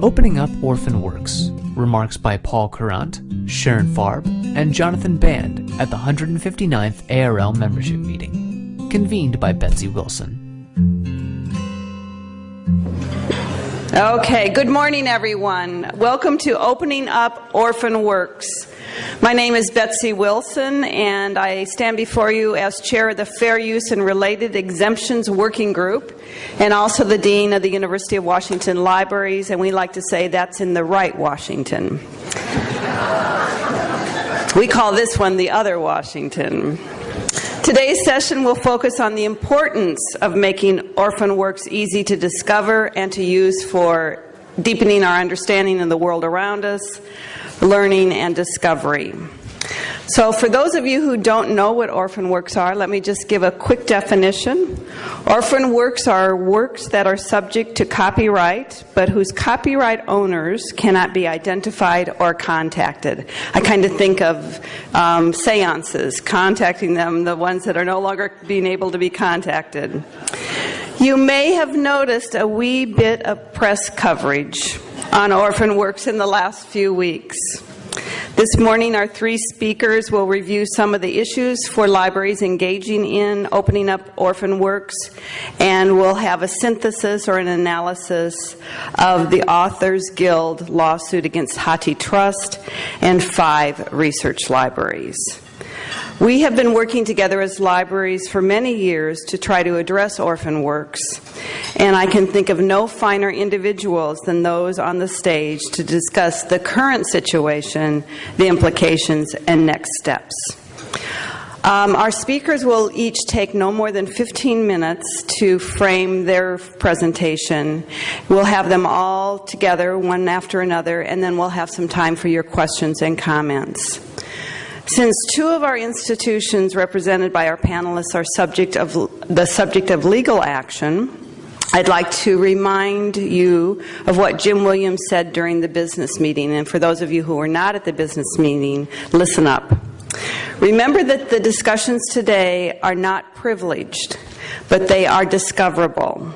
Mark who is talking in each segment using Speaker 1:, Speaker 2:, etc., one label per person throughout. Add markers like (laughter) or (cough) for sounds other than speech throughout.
Speaker 1: Opening Up Orphan Works. Remarks by Paul Courant, Sharon Farb, and Jonathan Band at the 159th ARL membership meeting. Convened by Betsy Wilson.
Speaker 2: Okay, good morning, everyone. Welcome to Opening Up Orphan Works. My name is Betsy Wilson, and I stand before you as chair of the Fair Use and Related Exemptions Working Group, and also the dean of the University of Washington Libraries, and we like to say that's in the right Washington. we call this one the other Washington. Today's session will focus on the importance of making orphan works easy to discover and to use for deepening our understanding of the world around us, learning, and discovery. So, for those of you who don't know what orphan works are, let me just give a quick definition. Orphan works are works that are subject to copyright, but whose copyright owners cannot be identified or contacted. I kind of think of um, seances, contacting them, the ones that are no longer being able to be contacted. You may have noticed a wee bit of press coverage on orphan works in the last few weeks. This morning, our three speakers will review some of the issues for libraries engaging in opening up orphan works, and we'll have a synthesis or an analysis of the Authors Guild lawsuit against HathiTrust and five research libraries. We have been working together as libraries for many years to try to address orphan works, and I can think of no finer individuals than those on the stage to discuss the current situation, the implications, and next steps. Um, our speakers will each take no more than 15 minutes to frame their presentation. We'll have them all together, one after another, and then we'll have some time for your questions and comments. Since two of our institutions represented by our panelists are subject of the subject of legal action, I'd like to remind you of what Jim Williams said during the business meeting. And for those of you who were not at the business meeting, listen up. Remember that the discussions today are not privileged, but they are discoverable.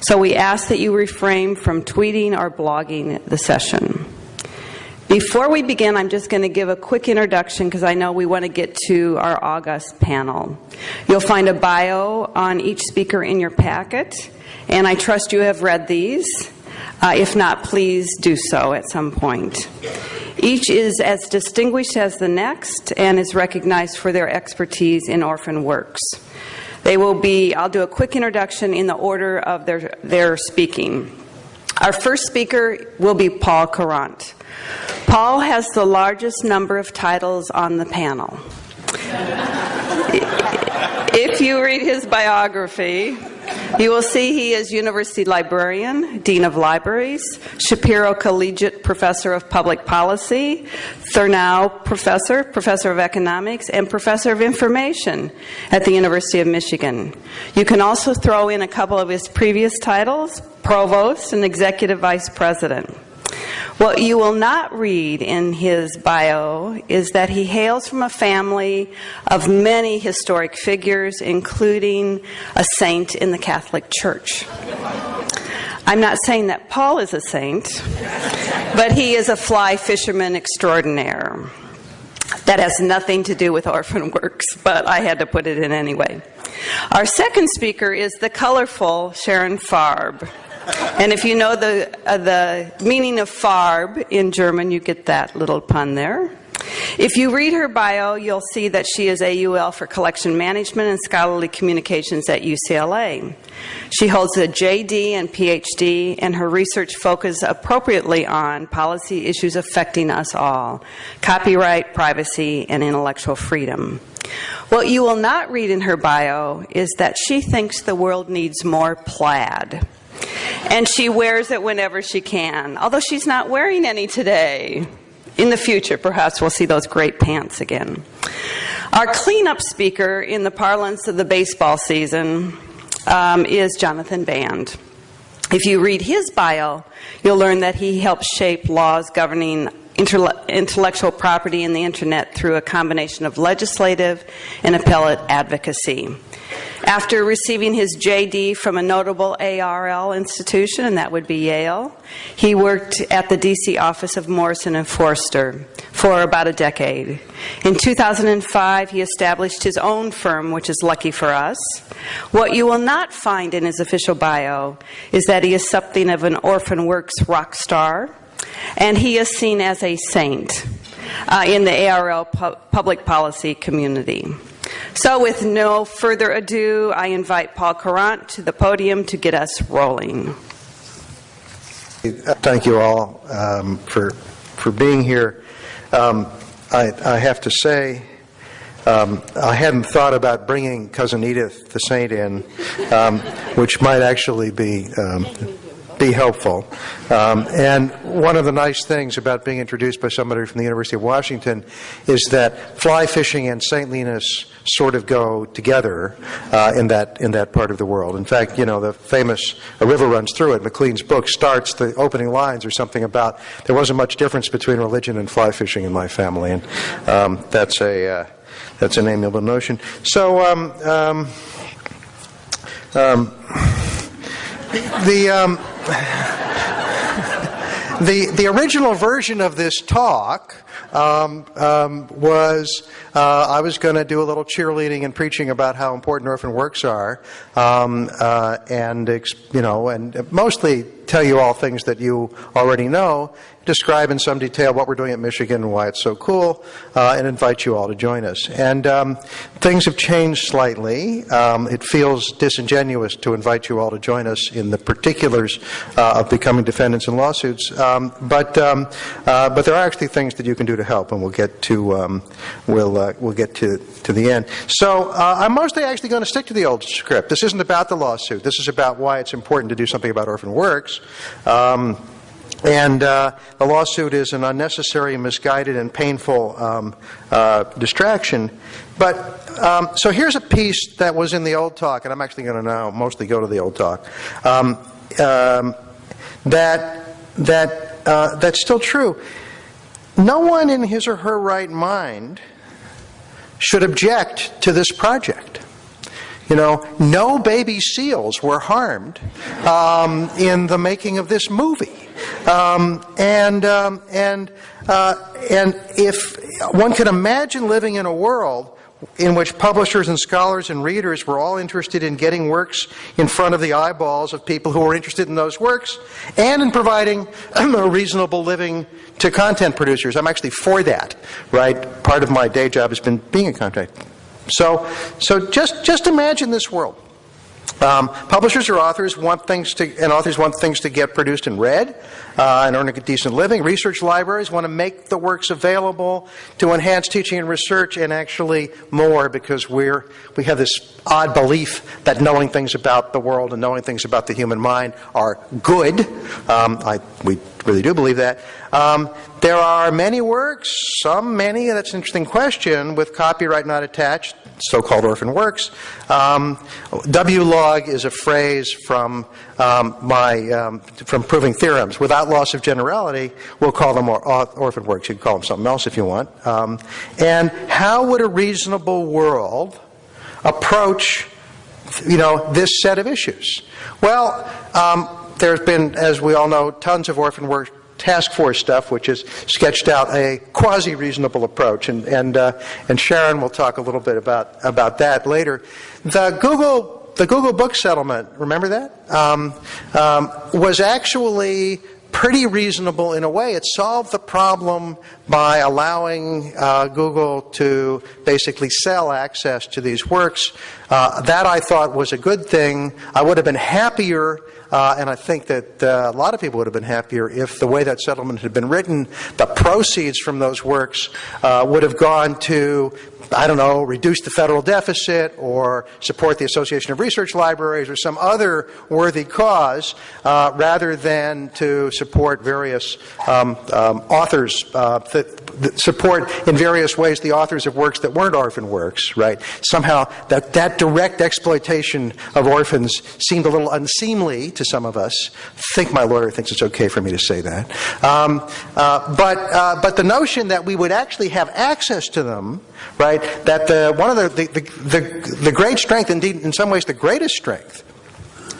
Speaker 2: So we ask that you refrain from tweeting or blogging the session. Before we begin, I'm just going to give a quick introduction because I know we want to get to our August panel. You'll find a bio on each speaker in your packet, and I trust you have read these. Uh, if not, please do so at some point. Each is as distinguished as the next and is recognized for their expertise in orphan works. They will be, I'll do a quick introduction in the order of their, their speaking. Our first speaker will be Paul Courant. Paul has the largest number of titles on the panel. if you read his biography, you will see he is University Librarian, Dean of Libraries, Shapiro Collegiate Professor of Public Policy, Thurnau Professor, Professor of Economics, and Professor of Information at the University of Michigan. You can also throw in a couple of his previous titles, Provost and Executive Vice President. What you will not read in his bio is that he hails from a family of many historic figures, including a saint in the Catholic Church. I'm not saying that Paul is a saint, but he is a fly fisherman extraordinaire. That has nothing to do with orphan works, but I had to put it in anyway. Our second speaker is the colorful Sharon Farb. And if you know the, uh, the meaning of Farb in German, you get that little pun there. If you read her bio, you'll see that she is AUL for Collection Management and Scholarly Communications at UCLA. She holds a JD and PhD, and her research focuses appropriately on policy issues affecting us all copyright, privacy, and intellectual freedom. What you will not read in her bio is that she thinks the world needs more plaid. And she wears it whenever she can, although she's not wearing any today. In the future, perhaps we'll see those great pants again. Our cleanup speaker in the parlance of the baseball season um, is Jonathan Band. If you read his bio, you'll learn that he helped shape laws governing intellectual property in the internet through a combination of legislative and appellate advocacy. After receiving his JD from a notable ARL institution, and that would be Yale, he worked at the DC office of Morrison and Foerster for about a decade. In 2005, he established his own firm, which is lucky for us. What you will not find in his official bio is that he is something of an Orphan Works rock star, and he is seen as a saint uh, in the ARL pu- public policy community. So, with no further ado, I invite Paul Courant to the podium to get us rolling.
Speaker 3: Thank you all um, for for being here. Um, I, I, have to say, um, I hadn't thought about bringing cousin Edith the Saint in, um, which might actually be um, be helpful. Um, and one of the nice things about being introduced by somebody from the University of Washington is that fly fishing and saintliness sort of go together uh, in that in that part of the world. In fact, you know the famous "A River Runs Through It." Maclean's book starts the opening lines or something about there wasn't much difference between religion and fly fishing in my family, and um, that's a uh, that's an amiable notion. So. Um, um, um the um, the the original version of this talk um, um, was uh, I was going to do a little cheerleading and preaching about how important orphan works are, um, uh, and you know, and mostly tell you all things that you already know, describe in some detail what we're doing at Michigan and why it's so cool, uh, and invite you all to join us. And um, things have changed slightly. Um, it feels disingenuous to invite you all to join us in the particulars uh, of becoming defendants in lawsuits, um, but um, uh, but there are actually things that you can do to help, and we'll get to um, we'll uh, we'll get to to the end. So uh, I'm mostly actually going to stick to the old script. This isn't about the lawsuit. This is about why it's important to do something about orphan works. Um, and uh, the lawsuit is an unnecessary, misguided, and painful um, uh, distraction. But um, so here's a piece that was in the old talk, and I'm actually going to now mostly go to the old talk. Um, um, that that uh, that's still true. No one in his or her right mind should object to this project. You know, no baby seals were harmed um, in the making of this movie. Um, and um, and uh, and if one could imagine living in a world in which publishers and scholars and readers were all interested in getting works in front of the eyeballs of people who were interested in those works and in providing (clears throat) a reasonable living to content producers. I'm actually for that, right? Part of my day job has been being a content. So, so just, just imagine this world. Um, publishers or authors want things to, and authors want things to get produced and read uh, and earn a decent living. Research libraries want to make the works available to enhance teaching and research, and actually more because we're we have this odd belief that knowing things about the world and knowing things about the human mind are good. Um, I, we really do believe that. Um, there are many works, some many, that's an interesting question, with copyright not attached, so-called orphan works. Um, W-log is a phrase from um, my um, from proving theorems. Without loss of generality, we'll call them or, orphan works. You can call them something else if you want. Um, and how would a reasonable world approach, you know, this set of issues? Well, um, there's been, as we all know, tons of orphan work task force stuff, which has sketched out a quasi reasonable approach, and and uh, and Sharon will talk a little bit about about that later. The Google the Google Book settlement, remember that, um, um, was actually pretty reasonable in a way. It solved the problem by allowing uh, Google to basically sell access to these works. Uh, that I thought was a good thing. I would have been happier uh, and I think that uh, a lot of people would have been happier if the way that settlement had been written, the proceeds from those works uh, would have gone to I don't know, reduce the federal deficit or support the Association of Research Libraries or some other worthy cause uh, rather than to support various um, um, authors, uh, that, that support in various ways the authors of works that weren't orphan works, right? Somehow that, that direct exploitation of orphans seemed a little unseemly to some of us. I think my lawyer thinks it's okay for me to say that. Um, uh, but, uh, but the notion that we would actually have access to them, right, that the, one of the, the, the, the great strength, indeed in some ways the greatest strength,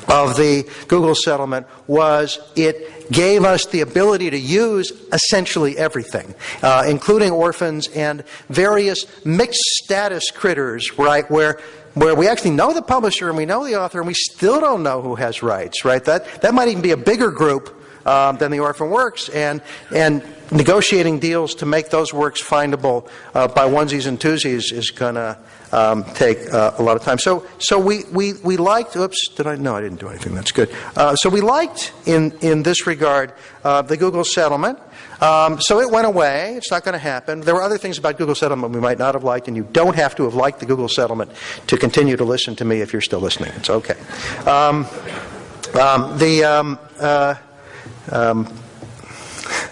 Speaker 3: of the Google settlement was it gave us the ability to use essentially everything, uh, including orphans and various mixed status critters, right, where where we actually know the publisher and we know the author and we still don't know who has rights, right? That that might even be a bigger group um, than the orphan works, and and negotiating deals to make those works findable uh, by onesies and twosies is going to um, take uh, a lot of time. So, so we, we, we liked, oops, did I? No, I didn't do anything. That's good. Uh, so we liked, in, in this regard, uh, the Google settlement. Um, so it went away. It's not going to happen. There were other things about Google settlement we might not have liked, and you don't have to have liked the Google settlement to continue to listen to me if you're still listening. It's okay. Um, um the, um,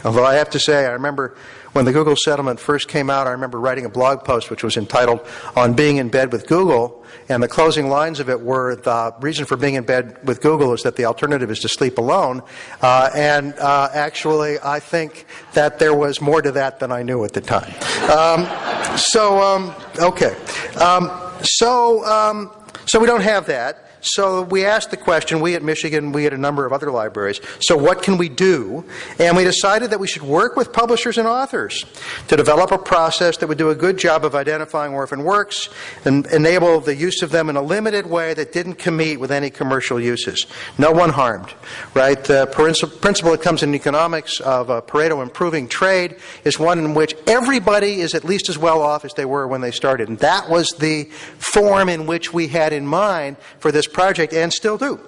Speaker 3: although I have to say, I remember when the Google settlement first came out, I remember writing a blog post which was entitled On Being in Bed with Google, and the closing lines of it were the reason for being in bed with Google is that the alternative is to sleep alone. Uh, and uh, actually, I think that there was more to that than I knew at the time. Um, so, um, okay. Um, so, um, so we don't have that. So we asked the question, we at Michigan, we at a number of other libraries, so what can we do? And we decided that we should work with publishers and authors to develop a process that would do a good job of identifying orphan works and enable the use of them in a limited way that didn't compete with any commercial uses. No one harmed, right? The principle that comes in economics of a Pareto improving trade is one in which everybody is at least as well off as they were when they started. And that was the form in which we had in mind for this project and still do.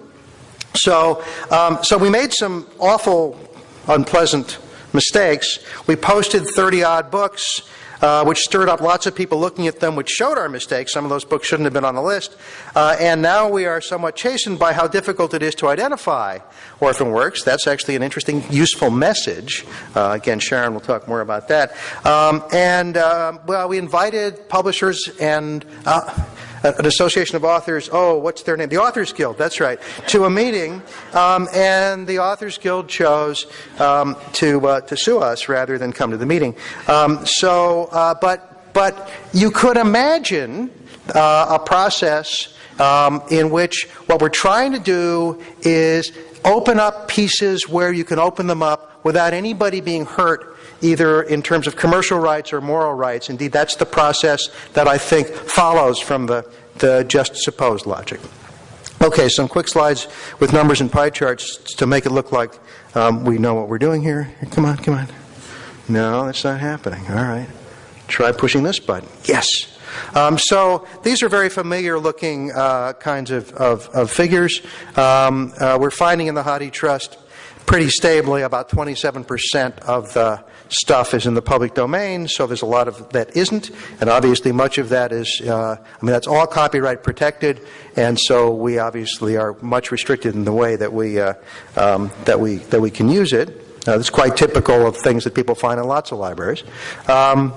Speaker 3: So, um, so we made some awful, unpleasant mistakes. We posted 30 odd books. Uh, which stirred up lots of people looking at them, which showed our mistakes. Some of those books shouldn't have been on the list. Uh, and now we are somewhat chastened by how difficult it is to identify orphan works. That's actually an interesting, useful message. Uh, again, Sharon will talk more about that. Um, and, uh, well, we invited publishers and uh, an association of authors, oh, what's their name? The Authors Guild, that's right, to a meeting, um, and the Authors Guild chose um, to, uh, to sue us rather than come to the meeting. Um, so, uh, but, but you could imagine uh, a process um, in which what we're trying to do is open up pieces where you can open them up without anybody being hurt either in terms of commercial rights or moral rights. Indeed, that's the process that I think follows from the, the just supposed logic. Okay, some quick slides with numbers and pie charts to make it look like um, we know what we're doing here. Come on, come on. No, that's not happening. All right. Try pushing this button. Yes. Um, so these are very familiar looking uh, kinds of, of, of figures. Um, uh, we're finding in the HathiTrust pretty stably about 27% of the stuff is in the public domain, so there's a lot of that isn't, and obviously much of that is, uh, I mean, that's all copyright protected, and so we obviously are much restricted in the way that we, uh, um, that we, that we can use it. Uh, quite typical of things that people find in lots of libraries. Um,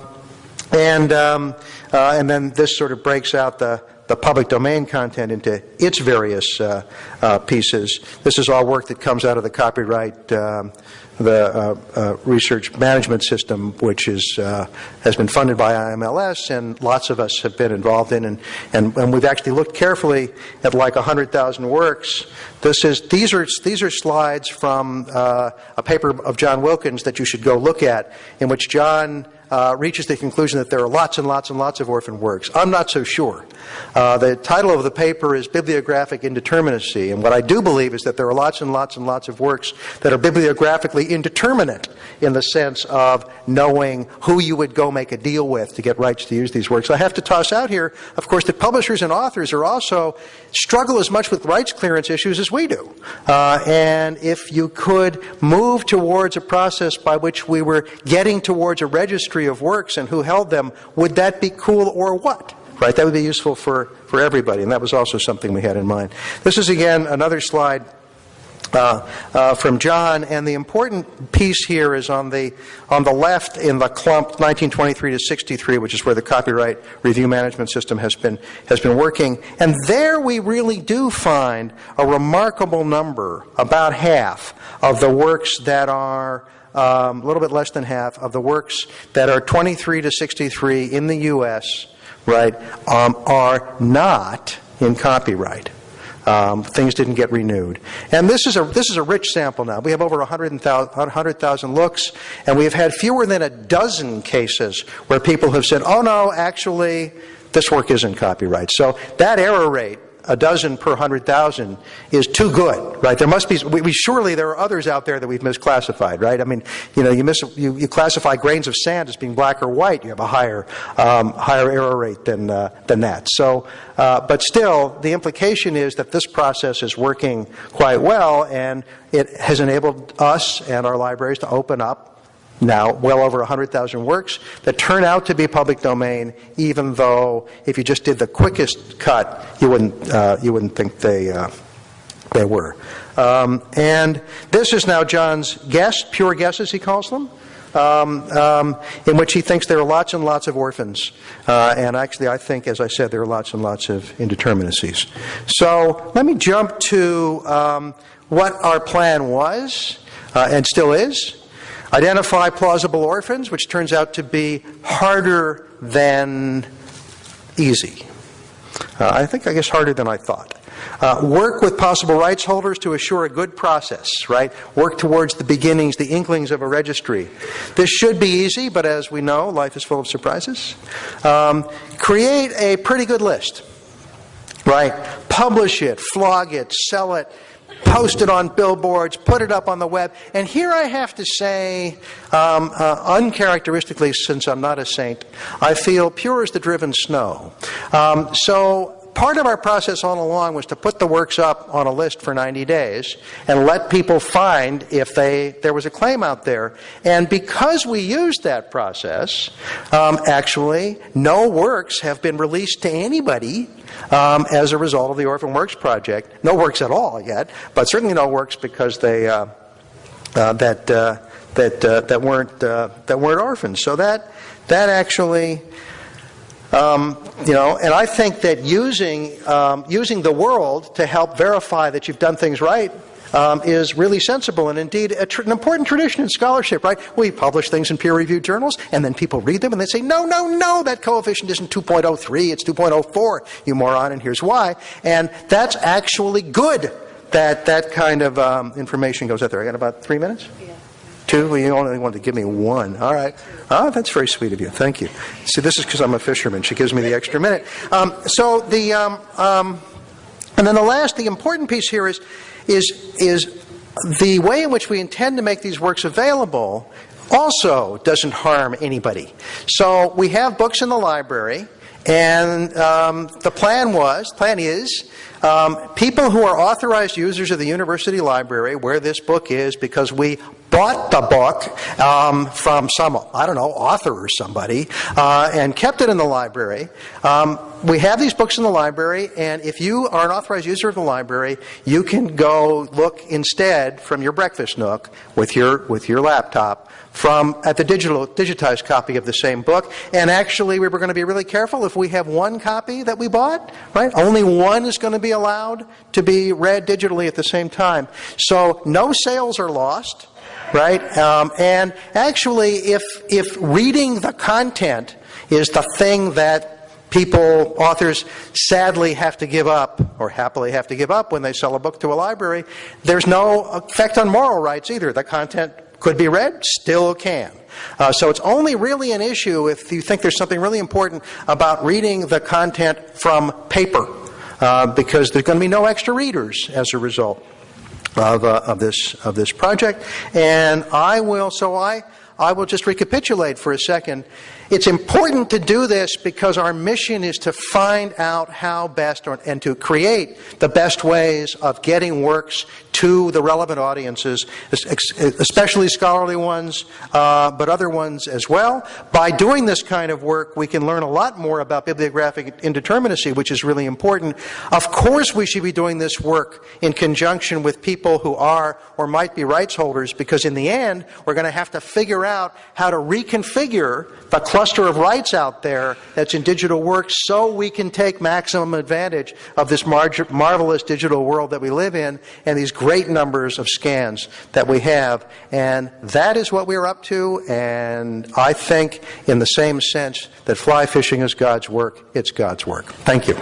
Speaker 3: and, um, uh, and then this sort of breaks out the, the public domain content into its various uh, uh, pieces. This is all work that comes out of the copyright um, the uh, uh, research management system, which is, uh, has been funded by IMLS, and lots of us have been involved in. And, and, and we've actually looked carefully at like 100,000 works. This is, these, are, these are slides from uh, a paper of John Wilkin's that you should go look at, in which John uh, reaches the conclusion that there are lots and lots and lots of orphan works. I'm not so sure. Uh, the title of the paper is Bibliographic Indeterminacy, and what I do believe is that there are lots and lots and lots of works that are bibliographically indeterminate in the sense of knowing who you would go make a deal with to get rights to use these works. I have to toss out here, of course, that publishers and authors are also struggle as much with rights clearance issues as we do. Uh, and if you could move towards a process by which we were getting towards a registry of works and who held them, would that be cool or what? Right, that would be useful for, for everybody, and that was also something we had in mind. This is again another slide uh, uh, from John, and the important piece here is on the on the left in the clump 1923 to 63, which is where the copyright review management system has been has been working. And there we really do find a remarkable number, about half of the works that are um, a little bit less than half of the works that are 23 to 63 in the U.S. right um, are not in copyright. Um, things didn't get renewed. And this is a this is a rich sample now. We have over 100,000 looks, and we have had fewer than a dozen cases where people have said, "Oh no, actually, this work isn't copyright." So that error rate a dozen per hundred thousand is too good, right? There must be. We, we, surely there are others out there that we've misclassified, right? I mean, you know, you miss you, you classify grains of sand as being black or white, you have a higher um, higher error rate than uh, than that. So, uh, but still, the implication is that this process is working quite well, and it has enabled us and our libraries to open up now well over 100,000 works that turn out to be public domain, even though if you just did the quickest cut, you wouldn't, uh, you wouldn't think they, uh, they were. Um, and this is now John's guess, pure guesses, he calls them. Um, um, in which he thinks there are lots and lots of orphans. Uh, and actually, I think, as I said, there are lots and lots of indeterminacies. So let me jump to um, what our plan was uh, and still is. Identify plausible orphans, which turns out to be harder than easy. Uh, I think, I guess, harder than I thought. Uh, work with possible rights holders to assure a good process, right? Work towards the beginnings, the inklings of a registry. This should be easy, but as we know, life is full of surprises. Um, create a pretty good list, right? Publish it, flog it, sell it, post it on billboards, put it up on the web. And here I have to say, um, uh, uncharacteristically, since I'm not a saint, I feel pure as the driven snow. Um, so part of our process all along was to put the works up on a list for 90 days and let people find if they there was a claim out there. And because we used that process, um, actually, no works have been released to anybody um, as a result of the Orphan Works project. No works at all yet, but certainly no works because they uh, uh, that uh, that uh, that weren't uh, that weren't orphans. So that that actually. Um, you know, and I think that using um, using the world to help verify that you've done things right um, is really sensible and indeed tr- an important tradition in scholarship, right? We publish things in peer reviewed journals and then people read them and they say, no, no, no, that coefficient isn't 2.03, it's 2.04, you moron, and here's why. And that's actually good that that kind of um, information goes out there. I got about three minutes? Yeah. Two? Well, you only wanted to give me one. All right. Oh, that's very sweet of you. Thank you. See, this is because I'm a fisherman. She gives me the extra minute. Um, so the, um, um, and then the last, the important piece here is is, is the way in which we intend to make these works available also doesn't harm anybody. So we have books in the library, and um, the plan was, plan is, um, people who are authorized users of the university library, where this book is, because we bought the book um, from some, I don't know, author or somebody, uh, and kept it in the library. Um, we have these books in the library, and if you are an authorized user of the library, you can go look instead from your breakfast nook with your with your laptop from at the digital digitized copy of the same book. And actually, we were going to be really careful if we have one copy that we bought, right? Only one is going to be allowed to be read digitally at the same time. So no sales are lost right? Um, and actually, if if reading the content is the thing that people, authors, sadly have to give up, or happily have to give up when they sell a book to a library, there's no effect on moral rights either. The content could be read, still can. Uh, so it's only really an issue if you think there's something really important about reading the content from paper, uh, because there's going to be no extra readers as a result of, uh, of this of this project. And I will. So I I will just recapitulate for a second. It's important to do this because our mission is to find out how best or, and to create the best ways of getting works to the relevant audiences, especially scholarly ones, uh, but other ones as well. By doing this kind of work, we can learn a lot more about bibliographic indeterminacy, which is really important. Of course, we should be doing this work in conjunction with people who are or might be rights holders, because in the end, we're going to have to figure out how to reconfigure the cluster of rights out there that's in digital works so we can take maximum advantage of this mar- marvelous digital world that we live in and these great numbers of scans that we have. And that is what we're up to. And I think, in the same sense that fly fishing is God's work, it's God's work. Thank you.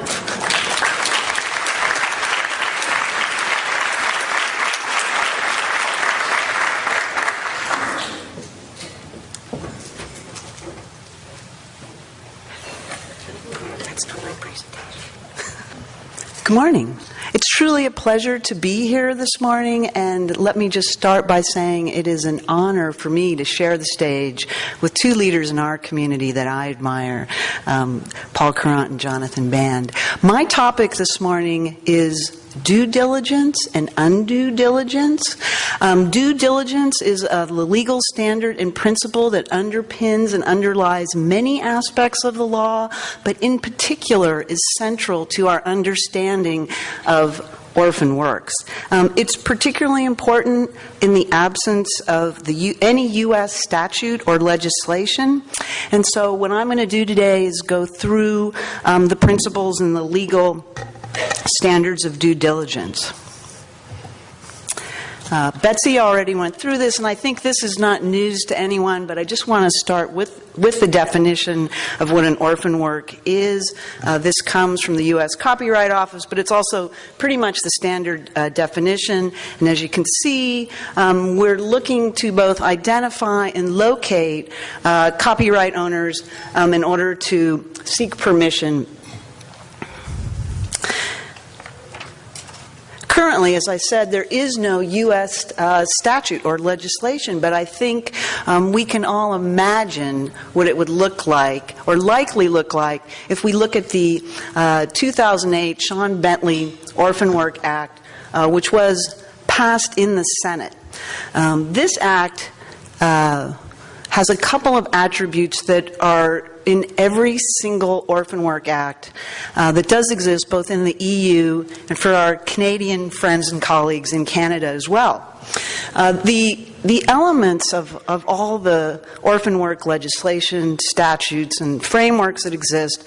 Speaker 4: Morning. It's truly a pleasure to be here this morning, and let me just start by saying it is an honor for me to share the stage with two leaders in our community that I admire, um, Paul Courant and Jonathan Band. My topic this morning is due diligence and undue diligence. Um, due diligence is a legal standard and principle that underpins and underlies many aspects of the law, but in particular is central to our understanding of orphan works. Um, it's particularly important in the absence of the U- any U.S. statute or legislation. And so, what I'm going to do today is go through um, the principles and the legal standards of due diligence. Uh, Betsy already went through this, and I think this is not news to anyone, but I just want to start with, with the definition of what an orphan work is. Uh, this comes from the U.S. Copyright Office, but it's also pretty much the standard uh, definition. And as you can see, um, we're looking to both identify and locate uh, copyright owners um, in order to seek permission Currently, as I said, there is no U.S. Uh, statute or legislation, but I think um, we can all imagine what it would look like, or likely look like, if we look at the uh, 2008 Shawn Bentley Orphan Work Act, uh, which was passed in the Senate. Um, this act uh, has a couple of attributes that are in every single Orphan Work Act uh, that does exist both in the EU and for our Canadian friends and colleagues in Canada as well. Uh, the the elements of, of all the orphan work legislation, statutes, and frameworks that exist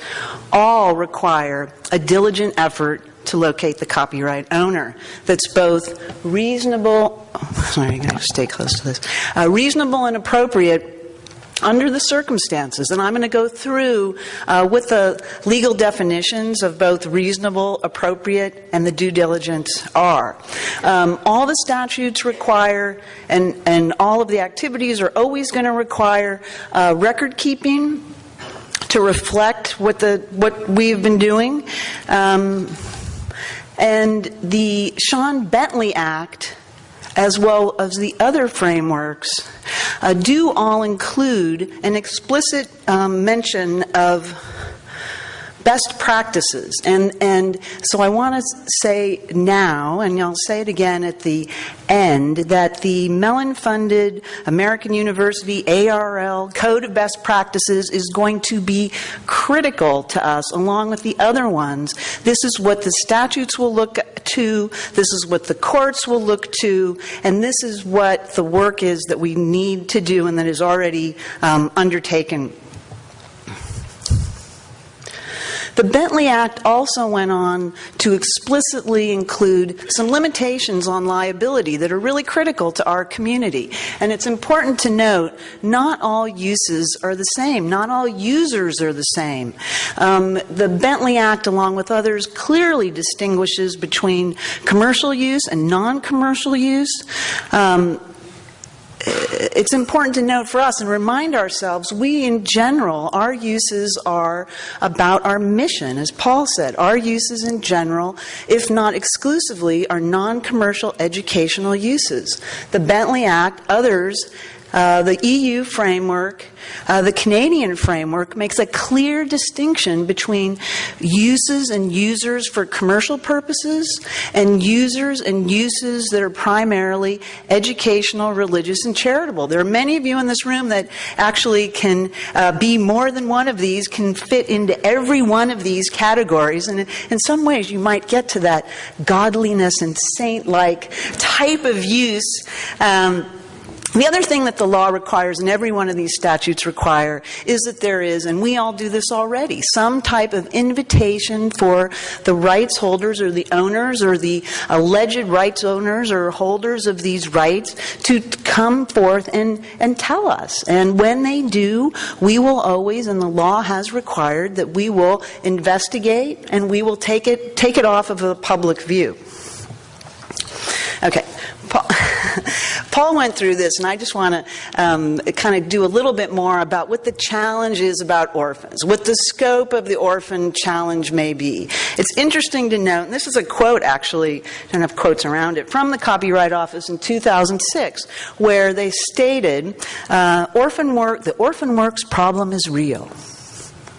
Speaker 4: all require a diligent effort to locate the copyright owner that's both reasonable, sorry, I'm going to stay close to this, uh, reasonable and appropriate under the circumstances. And I'm going to go through uh, with the legal definitions of both reasonable, appropriate, and the due diligence are. Um, all the statutes require, and, and all of the activities are always going to require uh, record keeping to reflect what the what we've been doing. Um, and the Shawn Bentley Act as well as the other frameworks, do all include an explicit um, mention of best practices. And, and so I want to say now, and I'll say it again at the end, that the Mellon funded American University ARL Code of Best Practices is going to be critical to us, along with the other ones. This is what the statutes will look to, this is what the courts will look to, and this is what the work is that we need to do and that is already um, undertaken The Bentley Act also went on to explicitly include some limitations on liability that are really critical to our community. And it's important to note not all uses are the same, not all users are the same. Um, the Bentley Act, along with others, clearly distinguishes between commercial use and non commercial use. Um, it's important to note for us and remind ourselves we, in general, our uses are about our mission. As Paul said, our uses in general, if not exclusively, are non commercial educational uses. The Bentley Act, others, uh, the EU framework, uh, the Canadian framework makes a clear distinction between uses and users for commercial purposes and users and uses that are primarily educational, religious, and charitable. There are many of you in this room that actually can uh, be more than one of these, can fit into every one of these categories, and in some ways you might get to that godliness and saint-like type of use. Um, the other thing that the law requires, and every one of these statutes require, is that there is, and we all do this already, some type of invitation for the rights holders or the owners or the alleged rights owners or holders of these rights to come forth and, and tell us. And when they do, we will always, and the law has required, that we will investigate and we will take it, take it off of a public view. Okay. (laughs) Paul, went through this, and I just want to um, kind of do a little bit more about what the challenge is about orphans, what the scope of the orphan challenge may be. It's interesting to note, and this is a quote actually, I don't have quotes around it, from the Copyright Office in 2006, where they stated, uh, orphan work, the orphan works problem is real.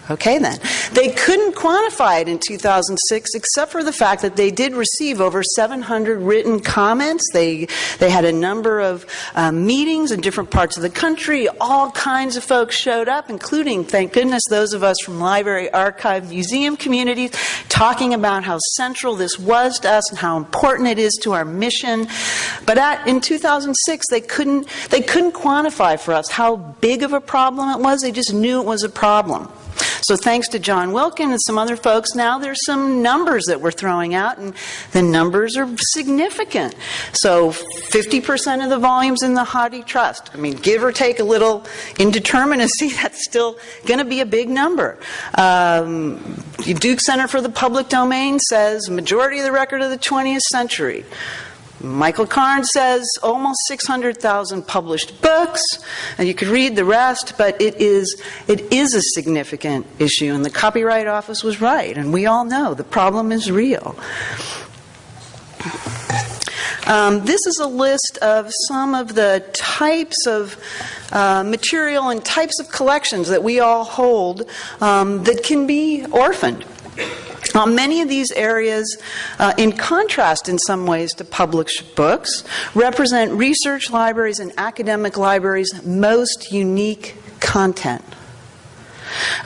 Speaker 4: Okay, then. They couldn't quantify it in 2006 except for the fact that they did receive over 700 written comments. They, they had a number of um, meetings in different parts of the country. All kinds of folks showed up, including, thank goodness, those of us from library, archive, museum communities, talking about how central this was to us and how important it is to our mission. But at, in 2006, they couldn't, they couldn't quantify for us how big of a problem it was. They just knew it was a problem. So thanks to John Wilkin and some other folks, now there's some numbers that we're throwing out, and the numbers are significant. So 50% of the volumes in the HathiTrust. I mean, give or take a little indeterminacy, (laughs) that's still going to be a big number. Um, Duke Center for the Public Domain says majority of the record of the 20th century. Michael Cairns says almost 600,000 published books, and you could read the rest, but it is, it is a significant issue, and the Copyright Office was right, and we all know the problem is real. Um, this is a list of some of the types of uh, material and types of collections that we all hold um, that can be orphaned. Uh, many of these areas, uh, in contrast in some ways to published books, represent research libraries and academic libraries' most unique content.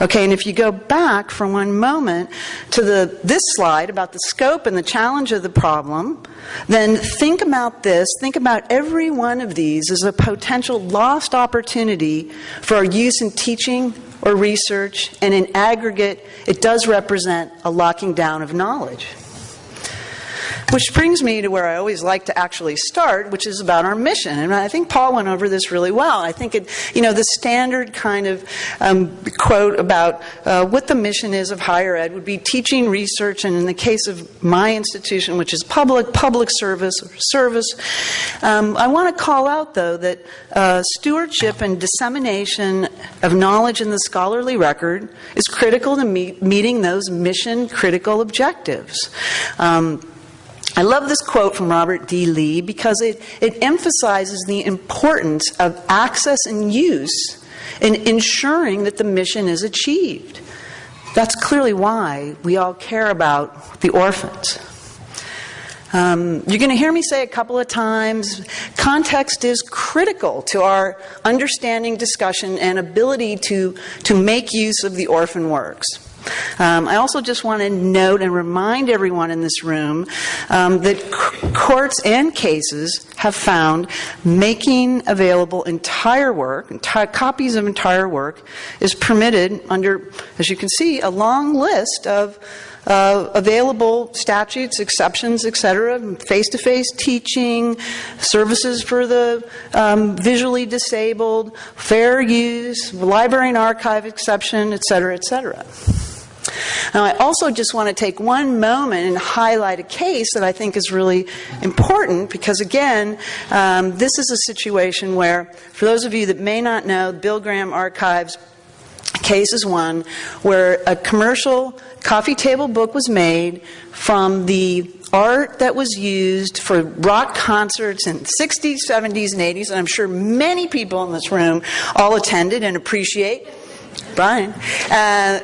Speaker 4: Okay, and if you go back for one moment to the, this slide about the scope and the challenge of the problem, then think about this. Think about every one of these as a potential lost opportunity for our use in teaching or research, and in aggregate, it does represent a locking down of knowledge. Which brings me to where I always like to actually start, which is about our mission. And I think Paul went over this really well. I think it, you know, the standard kind of um, quote about uh, what the mission is of higher ed would be teaching, research, and in the case of my institution, which is public, public service service. Um, I want to call out, though, that uh, stewardship and dissemination of knowledge in the scholarly record is critical to meet, meeting those mission critical objectives. Um, I love this quote from Robert D. Lee because it, it emphasizes the importance of access and use in ensuring that the mission is achieved. That's clearly why we all care about the orphans. Um, you're going to hear me say a couple of times context is critical to our understanding, discussion, and ability to, to make use of the orphan works. Um, I also just want to note and remind everyone in this room um, that courts and cases have found making available entire work, entire, copies of entire work, is permitted under, as you can see, a long list of uh, available statutes, exceptions, etc., face-to-face teaching, services for the um, visually disabled, fair use, library and archive exception, etc., etc. Now, I also just want to take one moment and highlight a case that I think is really important because, again, um, this is a situation where, for those of you that may not know, Bill Graham Archives case is one where a commercial coffee table book was made from the art that was used for rock concerts in the 60s, 70s, and 80s, and I'm sure many people in this room all attended and appreciate. Brian. Uh,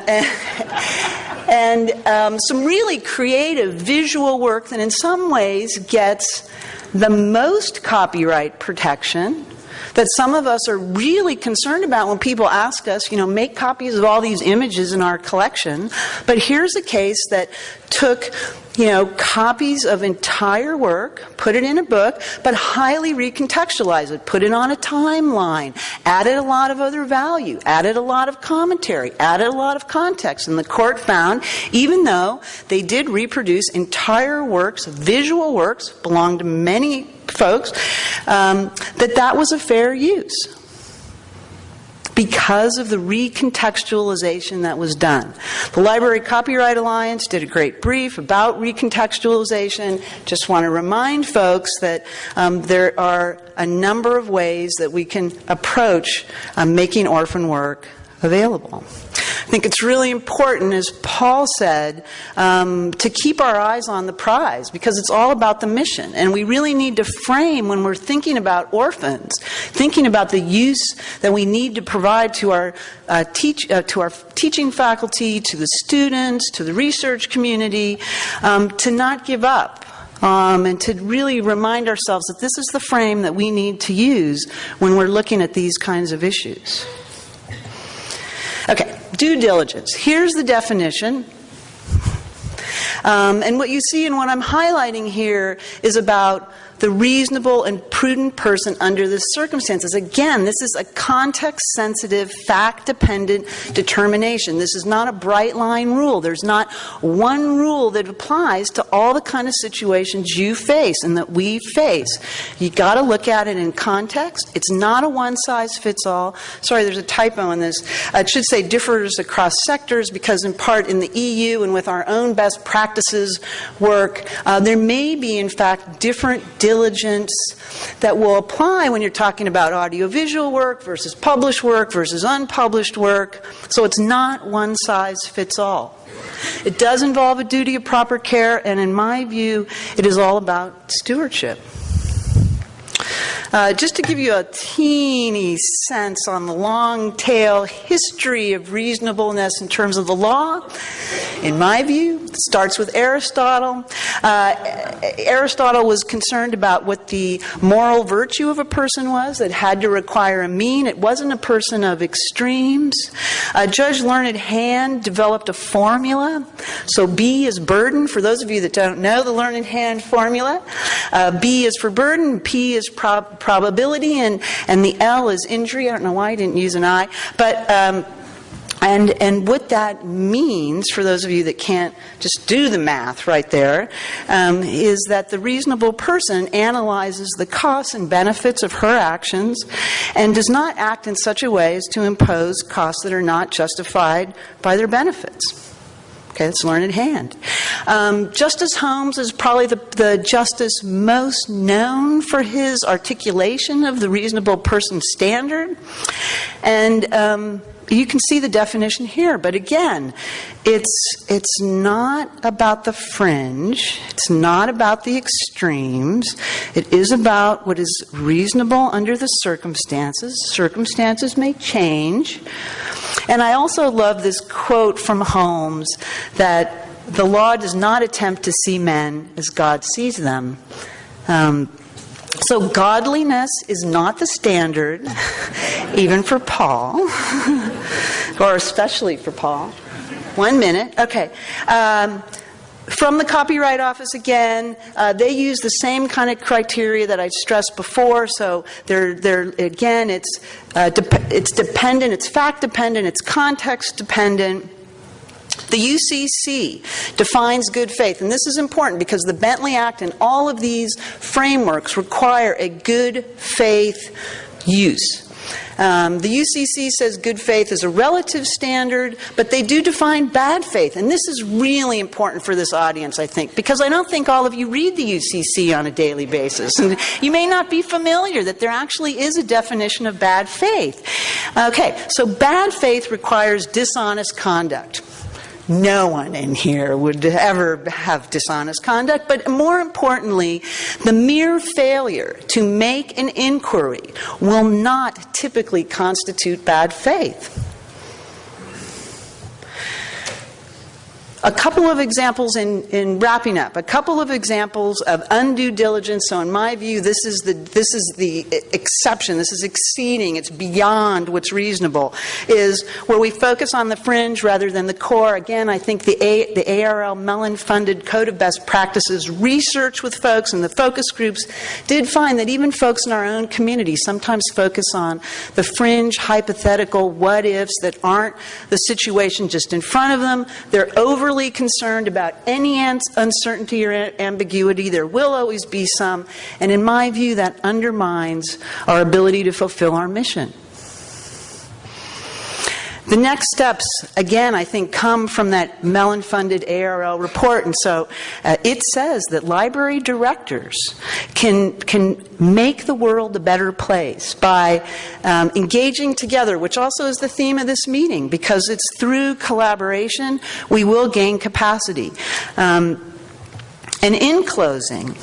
Speaker 4: and um, some really creative visual work that, in some ways, gets the most copyright protection that some of us are really concerned about when people ask us, you know, make copies of all these images in our collection. But here's a case that took you know, copies of entire work, put it in a book, but highly recontextualized it, put it on a timeline, added a lot of other value, added a lot of commentary, added a lot of context. And the court found, even though they did reproduce entire works, visual works, belonged to many folks, um, that that was a fair use because of the recontextualization that was done. The Library Copyright Alliance did a great brief about recontextualization. Just want to remind folks that um, there are a number of ways that we can approach um, making orphan work available. I think it's really important, as Paul said, um, to keep our eyes on the prize because it's all about the mission. And we really need to frame when we're thinking about orphans, thinking about the use that we need to provide to our, uh, teach, uh, to our teaching faculty, to the students, to the research community, um, to not give up. Um, and to really remind ourselves that this is the frame that we need to use when we're looking at these kinds of issues. Okay, due diligence. Here's the definition. Um, and what you see and what I'm highlighting here is about the reasonable and prudent person under the circumstances. Again, this is a context sensitive, fact dependent determination. This is not a bright line rule. There's not one rule that applies to all the kind of situations you face and that we face. You've got to look at it in context. It's not a one size fits all. Sorry, there's a typo in this. It should say differs across sectors because, in part, in the EU and with our own best practices work, uh, there may be, in fact, different diligence that will apply when you're talking about audiovisual work versus published work versus unpublished work. So it's not one size fits all. It does involve a duty of proper care, and in my view, it is all about stewardship. Uh, just to give you a teeny sense on the long tail history of reasonableness in terms of the law, in my view, it starts with Aristotle. Uh, Aristotle was concerned about what the moral virtue of a person was. It had to require a mean. It wasn't a person of extremes. Uh, Judge Learned Hand developed a formula. So B is burden. For those of you that don't know the Learned Hand formula, uh, B is for burden, P is prob probability, and, and the L is injury. I don't know why I didn't use an I. But um, and, and what that means, for those of you that can't just do the math right there, um, is that the reasonable person analyzes the costs and benefits of her actions and does not act in such a way as to impose costs that are not justified by their benefits. Okay, let's learn in hand. Um, Justice Holmes is probably the, the justice most known for his articulation of the reasonable person standard. And um, you can see the definition here, but again, it's, it's not about the fringe, it's not about the extremes, it is about what is reasonable under the circumstances. Circumstances may change. And I also love this quote from Holmes that the law does not attempt to see men as God sees them. Um, so, godliness is not the standard, even for Paul, (laughs) or especially for Paul. One minute. Okay. Um, from the Copyright Office again, uh, they use the same kind of criteria that I stressed before. So they're, they're again, it's, uh, de- it's dependent, it's fact dependent, it's context dependent. The UCC defines good faith, and this is important because the Bentley Act and all of these frameworks require a good faith use. Um, the UCC says good faith is a relative standard, but they do define bad faith. And this is really important for this audience, I think, because I don't think all of you read the UCC on a daily basis. And you may not be familiar that there actually is a definition of bad faith. Okay, so bad faith requires dishonest conduct. No one in here would ever have dishonest conduct, but more importantly, the mere failure to make an inquiry will not typically constitute bad faith. A couple of examples in, in wrapping up. A couple of examples of undue diligence. So, in my view, this is the this is the exception. This is exceeding. It's beyond what's reasonable. Is where we focus on the fringe rather than the core. Again, I think the A, the ARL Mellon funded Code of Best Practices research with folks and the focus groups did find that even folks in our own community sometimes focus on the fringe hypothetical what ifs that aren't the situation just in front of them. They're over overly concerned about any uncertainty or ambiguity. There will always be some. And in my view, that undermines our ability to fulfill our mission. The next steps, again, I think, come from that Mellon funded ARL report. And so uh, it says that library directors can, can make the world a better place by um, engaging together, which also is the theme of this meeting, because it's through collaboration we will gain capacity. Um, and in closing,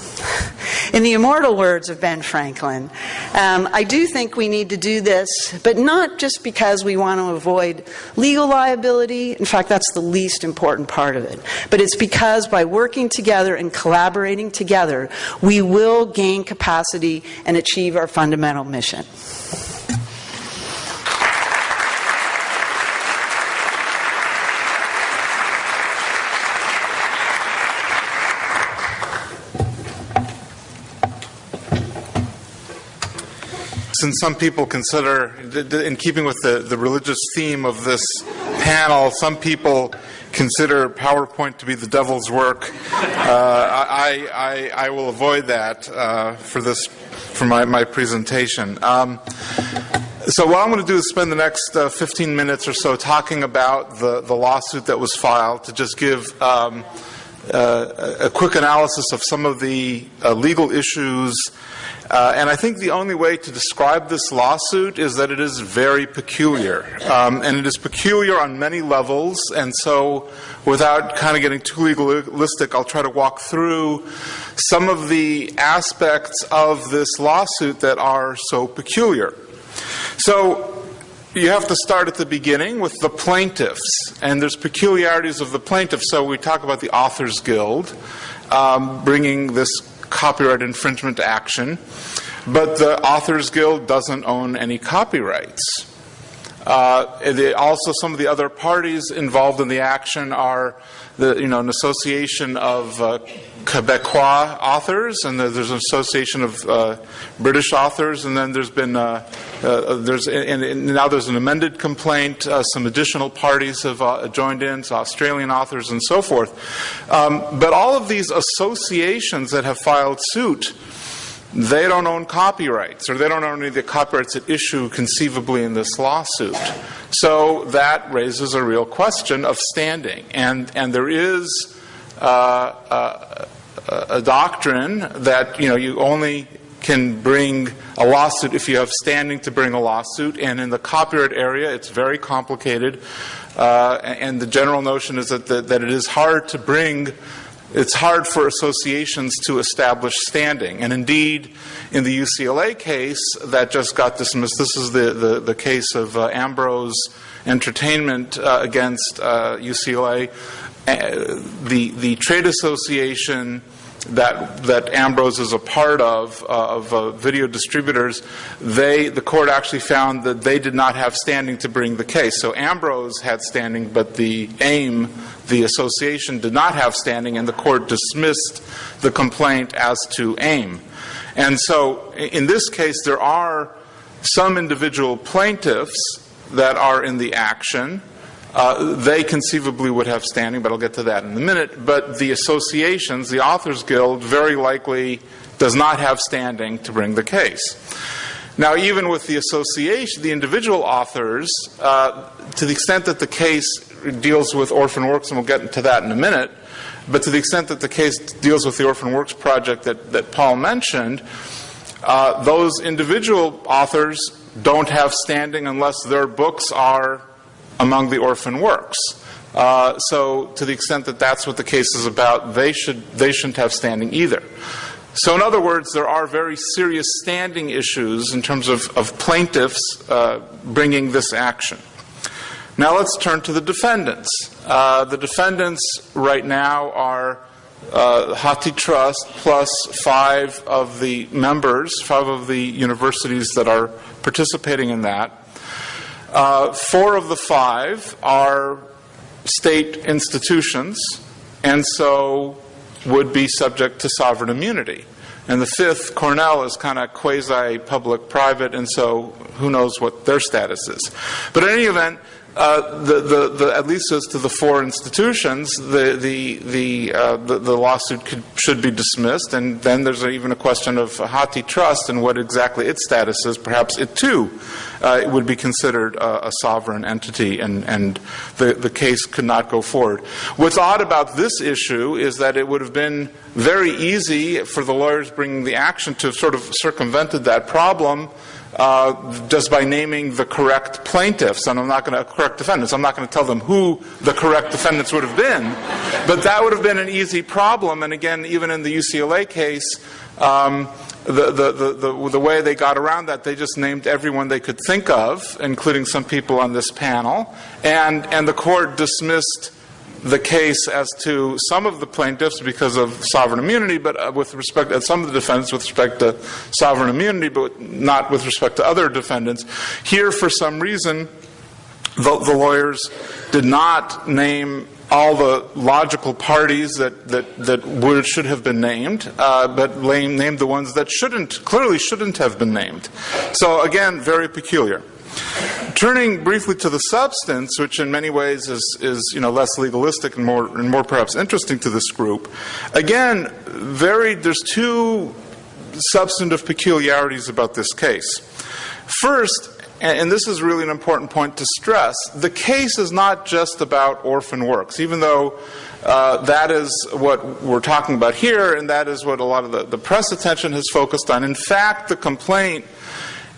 Speaker 4: in the immortal words of Ben Franklin, um, I do think we need to do this, but not just because we want to avoid legal liability. In fact, that's the least important part of it. But it's because by working together and collaborating together, we will gain capacity and achieve our fundamental mission.
Speaker 5: Some people consider, in keeping with the, the religious theme of this panel, some people consider PowerPoint to be the devil's work. Uh, I, I, I, will avoid that uh, for this for my, my presentation. Um, so what I'm going to do is spend the next uh, 15 minutes or so talking about the, the lawsuit that was filed to just give um, uh, a quick analysis of some of the uh, legal issues and I think the only way to describe this lawsuit is that it is very peculiar. Um, and it is peculiar on many levels. And so, without kind of getting too legalistic, I'll try to walk through some of the aspects of this lawsuit that are so peculiar. So, you have to start at the beginning with the plaintiffs, and there's peculiarities of the plaintiffs. So we talk about the Authors Guild um, bringing this copyright infringement action, but the Authors Guild doesn't own any copyrights. Uh, also, some of the other parties involved in the action are the, you know, an association of uh, Quebecois authors, and there's an association of uh, British authors, and then there's been uh, uh, there's and, and, now there's an amended complaint. Uh, some additional parties have joined in, so Australian authors and so forth. Um, but all of these associations that have filed suit they don't own copyrights, or they don't own any of the copyrights at issue conceivably in this lawsuit. So that raises a real question of standing. And, there is uh, uh, a doctrine that you know you only can bring a lawsuit if you have standing to bring a lawsuit, and in the copyright area, it's very complicated. Uh, and the general notion is that it is hard to bring it's hard for associations to establish standing. And indeed, in the UCLA case that just got dismissed, this is the, the, the case of uh, Ambrose Entertainment uh, against uh, UCLA. Uh, the, the trade association that that Ambrose is a part of uh, of uh, video distributors, they the court actually found that they did not have standing to bring the case. So Ambrose had standing, but the AIM, the association, did not have standing, and the court dismissed the complaint as to AIM. And so in this case, there are some individual plaintiffs that are in the action. Uh, they conceivably would have standing, but I'll get to that in a minute. But the associations, the Authors Guild, very likely does not have standing to bring the case. Now, even with the association, the individual authors, uh, to the extent that the case deals with orphan works, and we'll get into that in a minute, but to the extent that the case deals with the Orphan Works project that, that Paul mentioned, uh, those individual authors don't have standing unless their books are among the orphan works. Uh, so, to the extent that that's what the case is about, they should they shouldn't have standing either. So, in other words, there are very serious standing issues in terms of, of plaintiffs uh, bringing this action. Now, let's turn to the defendants. Uh, the defendants right now are uh, HathiTrust plus five of the members, five of the universities that are participating in that. Uh, four of the five are state institutions, and so would be subject to sovereign immunity. And the fifth, Cornell, is kind of quasi public private, and so who knows what their status is. But in any event, uh, the, the, the, at least as to the four institutions, the, the, the, uh, the, the, lawsuit could, should be dismissed, and then there's even a question of HathiTrust and what exactly its status is. Perhaps it too uh, it would be considered a, a sovereign entity, and, and the, the case could not go forward. What's odd about this issue is that it would have been very easy for the lawyers bringing the action to sort of circumvented that problem uh, just by naming the correct plaintiffs, and I'm not going to correct defendants. I'm not going to tell them who the correct defendants would have been, but that would have been an easy problem. And again, even in the UCLA case. Um, the, the, the, the, way they got around that, they just named everyone they could think of, including some people on this panel, and, and the court dismissed the case as to some of the plaintiffs because of sovereign immunity, but uh, with respect to some of the defendants with respect to sovereign immunity, but not with respect to other defendants. Here, for some reason, the, the lawyers did not name all the logical parties that, that, that would, should have been named, uh, but named the ones that shouldn't, clearly shouldn't have been named. So again, very peculiar. Turning briefly to the substance, which in many ways is, is you know, less legalistic and more, and more perhaps interesting to this group, again, very, there's two substantive peculiarities about this case. First, and this is really an important point to stress, the case is not just about orphan works, even though uh, that is what we're talking about here, and that is what a lot of the, the press attention has focused on. In fact, the complaint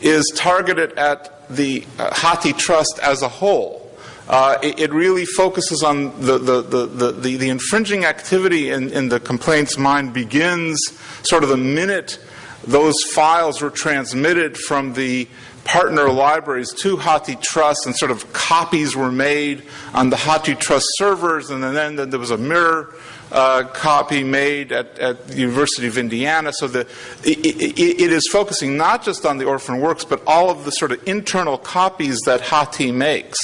Speaker 5: is targeted at the uh, HathiTrust as a whole. Uh, it, it, really focuses on the, the, the, the, the infringing activity in, in the complaint's mind begins sort of the minute those files were transmitted from the partner libraries to HathiTrust and sort of copies were made on the HathiTrust servers and then, then there was a mirror uh, copy made at, at, the University of Indiana. So the, it, it, it is focusing not just on the orphan works, but all of the sort of internal copies that Hathi makes.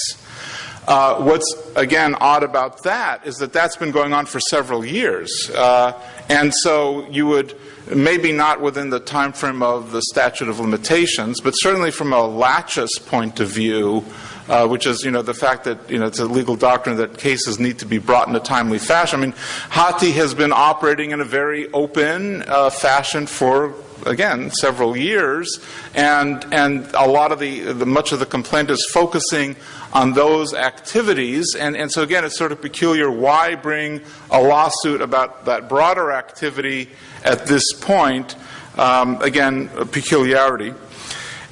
Speaker 5: Uh, what's again odd about that is that that's been going on for several years, uh, and so you would maybe not within the time frame of the statute of limitations, but certainly from a laches point of view, uh, which is, you know, the fact that, you know, it's a legal doctrine that cases need to be brought in a timely fashion. I mean, Hathi has been operating in a very open uh, fashion for again several years and and a lot of the, the, much of the complaint is focusing on those activities. And and so again it's sort of peculiar why bring a lawsuit about that broader activity at this point. Um, again a peculiarity.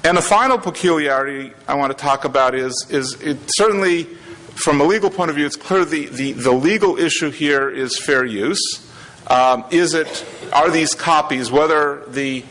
Speaker 5: And the final peculiarity I want to talk about is, is it certainly, from a legal point of view, it's clear the, the, the legal issue here is fair use. Um, is it, are these copies, whether the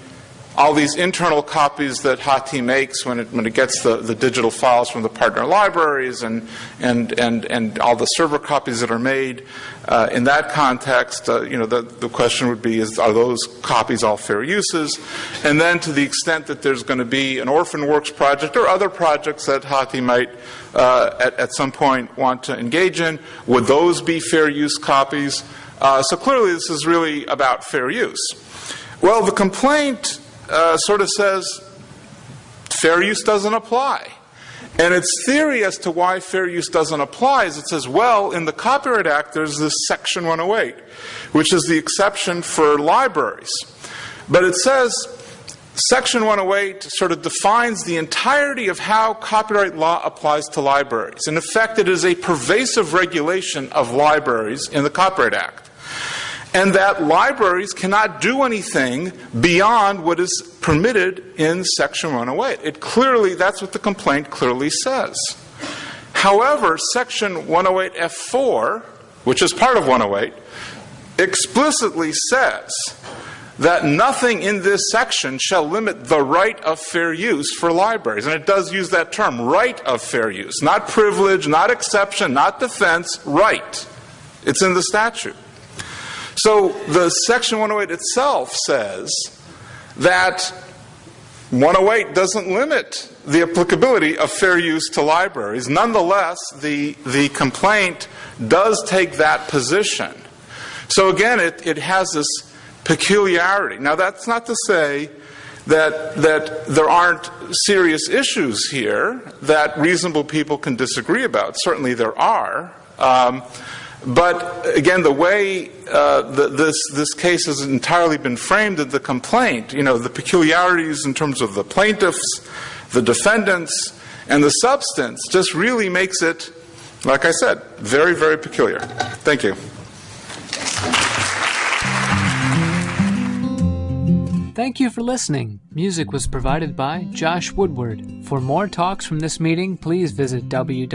Speaker 5: all these internal copies that Hathi makes when it, when it gets the, the digital files from the partner libraries and, and, and, and all the server copies that are made. Uh, in that context, uh, you know, the, the question would be, is, are those copies all fair uses? And then to the extent that there's going to be an orphan works project or other projects that Hathi might uh, at, at some point want to engage in, would those be fair use copies? Uh, so clearly this is really about fair use. Well, the complaint uh, sort of says fair use doesn't apply. And its theory as to why fair use doesn't apply is it says, well, in the Copyright Act, there's this Section 108, which is the exception for libraries. But it says Section 108 sort of defines the entirety of how copyright law applies to libraries. In effect, it is a pervasive regulation of libraries in the Copyright Act. And that libraries cannot do anything beyond what is permitted in Section 108. It clearly, that's what the complaint clearly says. However, Section 108F4, which is part of 108, explicitly says that nothing in this section shall limit the right of fair use for libraries. And it does use that term, right of fair use. Not privilege, not exception, not defense, right. It's in the statute. So the Section 108 itself says that 108 doesn't limit the applicability of fair use to libraries. Nonetheless, the, the complaint does take that position. So again, it, it has this peculiarity. Now, that's not to say that, that there aren't serious issues here that reasonable people can disagree about. Certainly there are. Um, but again, the way uh, this case has entirely been framed in the complaint, you know, the peculiarities in terms of the plaintiffs, the defendants, and the substance just really makes it, like I said, very very peculiar. Thank you.
Speaker 1: Thank you for listening. Music was provided by Josh Woodward. For more talks from this meeting, please visit www.arl.org.